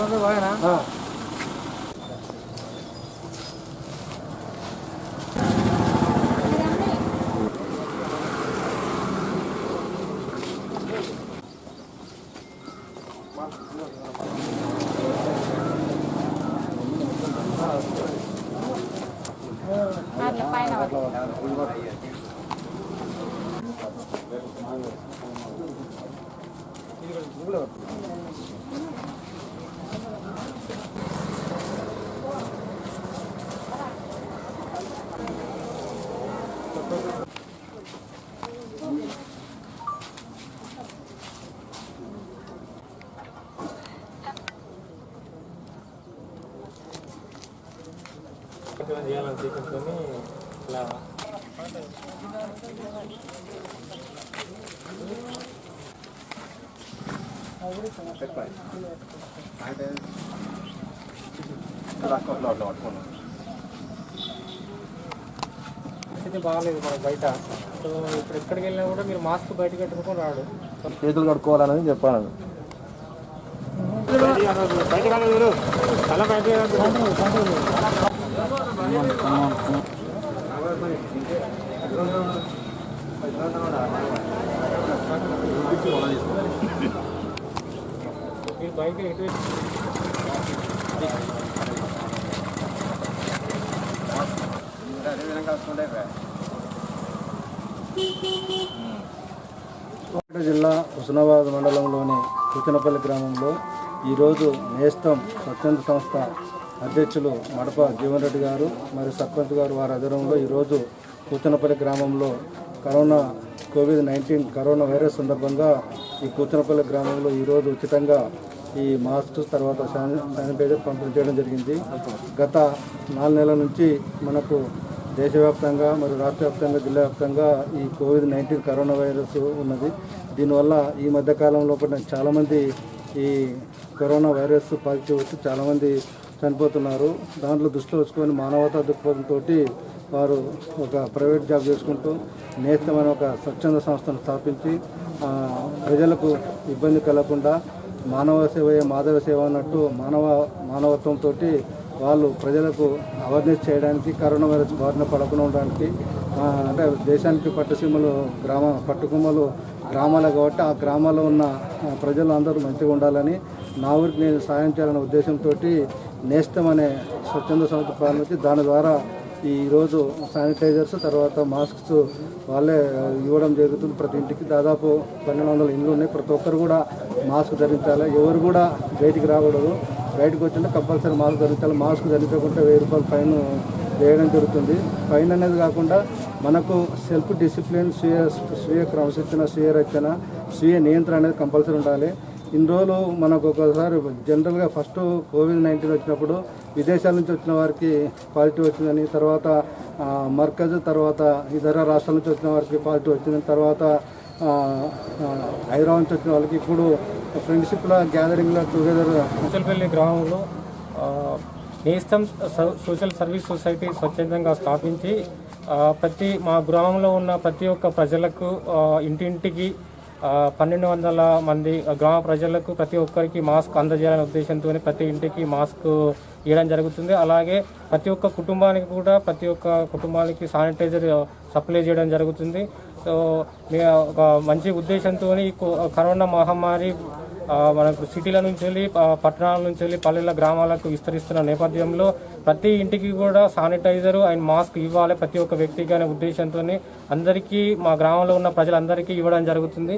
ಬಂದು ಹೋಗೋಣ ಹಾಂ Gracias. పైన చేయాలని తీసుకొని ఇలా పరిస్థితి బాగాలేదు మన బయట. సో ఇప్పుడు ఎక్కడికి వెళ్ళినా కూడా మీరు మాస్క్ బయట కట్టుకొని రాడు. చేతులు కడుక్కోవాలని చెప్పాను. బయట రాదు ఎటు జిల్లా హుస్నాబాద్ మండలంలోని కూచనపల్లి గ్రామంలో ఈరోజు నేస్తం స్వచ్ఛంద సంస్థ అధ్యక్షులు మడప జీవన్ రెడ్డి గారు మరియు సర్పంచ్ గారు వారి ఆధ్వర్యంలో ఈరోజు కూచనపల్లి గ్రామంలో corona Covid nineteen corona virus సందర్భంగా ఈ కూచనపల్లి గ్రామంలో ఈరోజు ఉచితంగా ఈ మాస్క్ తర్వాత శానిటైజర్ పంపిణీ చేయడం జరిగింది. గత నాలుగు నెలల నుంచి మనకు దేశవ్యాప్తంగా మరియు రాష్ట్ర వ్యాప్తంగా జిల్లా వ్యాప్తంగా ఈ కోవిడ్ నైన్టీన్ కరోనా వైరస్ ఉన్నది. దీనివల్ల ఈ మధ్యకాలంలో కూడా చాలామంది ఈ కరోనా వైరస్ పాజిటివ్ వచ్చి చాలామంది చనిపోతున్నారు. దాంట్లో దృష్టిలో వచ్చుకొని మానవతా దృక్పథంతో వారు ఒక ప్రైవేట్ జాబ్ చేసుకుంటూ నేస్తమైన ఒక స్వచ్ఛంద సంస్థను స్థాపించి ప్రజలకు ఇబ్బంది కలగకుండా మానవ సేవయే మాధవ సేవ అన్నట్టు మానవ మానవత్వంతో వాళ్ళు ప్రజలకు అవేర్నెస్ చేయడానికి కరోనా వైరస్ బారిన పడకుండా ఉండడానికి అంటే దేశానికి పట్టుసీమలు గ్రామ పట్టుకుమ్మలు గ్రామాలు కాబట్టి ఆ గ్రామాల్లో ఉన్న ప్రజలు అందరూ మంచిగా ఉండాలని నా ఊరికి నేను సాయం చేయాలనే ఉద్దేశంతో నేస్తం అనే స్వచ్ఛంద సంస్థ ప్రారంభించి దాని ద్వారా ఈరోజు శానిటైజర్స్ తర్వాత మాస్క్స్ వాళ్ళే ఇవ్వడం జరుగుతుంది ప్రతి ఇంటికి. దాదాపు పన్నెండు వందల ఇండ్లు ఉన్నాయి. ప్రతి ఒక్కరు కూడా మాస్క్ ధరించాలి. ఎవరు కూడా బయటికి రాకూడదు. బయటకు వచ్చినా కంపల్సరీ మాస్క్ ధరించాలి. మాస్క్ ధరించకుండా వెయ్యి రూపాయలు ఫైన్ వేయడం జరుగుతుంది. ఫైన్ అనేది కాకుండా మనకు సెల్ఫ్ డిసిప్లిన్ స్వీయ స్వీయ క్రమశిక్షణ స్వీయ రచన స్వీయ నియంత్రణ అనేది కంపల్సరీ ఉండాలి. ఇన్ని రోజులు మనకు ఒకసారి జనరల్గా ఫస్ట్ కోవిడ్ నైన్టీన్ వచ్చినప్పుడు విదేశాల నుంచి వచ్చిన వారికి పాజిటివ్ వచ్చిందని తర్వాత మర్కజ్ తర్వాత ఇతర రాష్ట్రాల నుంచి వచ్చిన వారికి పాజిటివ్ వచ్చిందని తర్వాత హైదరాబాద్ నుంచి వచ్చిన వాళ్ళకి ఇప్పుడు ఫ్రెండ్షిప్లో గ్యాదరింగ్లో టుగెదర్ ముసల్పల్లి గ్రామంలో నేస్తం సోషల్ సర్వీస్ సొసైటీ స్వచ్ఛందంగా స్థాపించి ప్రతి మా గ్రామంలో ఉన్న ప్రతి ఒక్క ప్రజలకు ఇంటింటికి పన్నెండు వందల మంది గ్రామ ప్రజలకు ప్రతి ఒక్కరికి మాస్క్ అందజేయాలనే ఉద్దేశంతో ప్రతి ఇంటికి మాస్క్ ఇవ్వడం జరుగుతుంది. అలాగే ప్రతి ఒక్క కుటుంబానికి కూడా ప్రతి ఒక్క కుటుంబానికి శానిటైజర్ సప్లై చేయడం జరుగుతుంది. సో మీ ఒక మంచి ఉద్దేశంతో ఈ కరోనా మహమ్మారి మనకు సిటీల నుంచి వెళ్ళి పట్టణాల నుంచి వెళ్ళి పల్లెల గ్రామాలకు విస్తరిస్తున్న నేపథ్యంలో ప్రతి ఇంటికి కూడా శానిటైజర్ అండ్ మాస్క్ ఇవ్వాలి ప్రతి ఒక్క వ్యక్తికి అనే ఉద్దేశంతో అందరికీ మా గ్రామంలో ఉన్న ప్రజలందరికీ ఇవ్వడం జరుగుతుంది.